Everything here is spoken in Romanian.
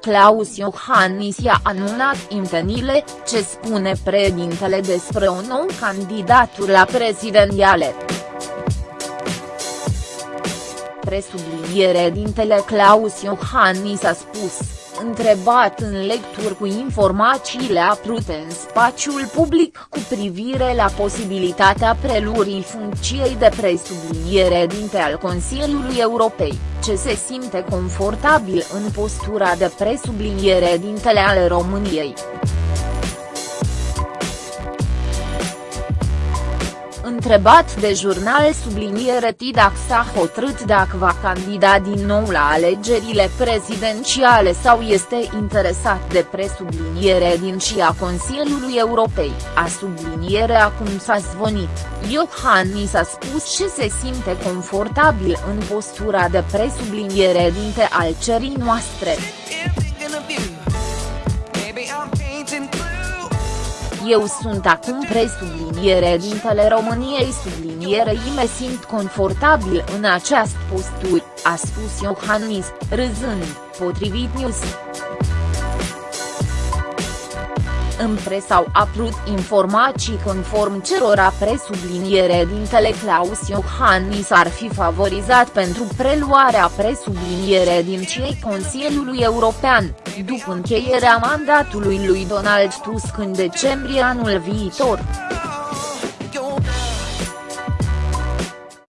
Claus Iohannis i-a anunțat intenile, ce spune președintele despre o nouă candidatură la prezidențiale. Presubliniere dintele Claus Iohannis a spus întrebat în lecturi cu informațiile aprute în spațiul public cu privire la posibilitatea prelurii funcției de presubliniere dinte al Consiliului Europei, ce se simte confortabil în postura de presubliniere dintele ale României. Întrebat de jurnal subliniere Tidac s-a hotărât dacă va candida din nou la alegerile prezidențiale sau este interesat de presubliniere din CIA Consiliului Europei, a subliniere acum s-a zvonit, Iohannis a spus ce se simte confortabil în postura de presubliniere dinte al cerii noastre. Eu sunt acum presubliniere dintele României sublinierei me simt confortabil în această postură, a spus Iohannis, râzând, potrivit News. În presă au apărut informații conform cerora presubliniere dintele Claus Iohannis ar fi favorizat pentru preluarea presubliniere din cei Consiliului European, după încheierea mandatului lui Donald Tusk în decembrie anul viitor.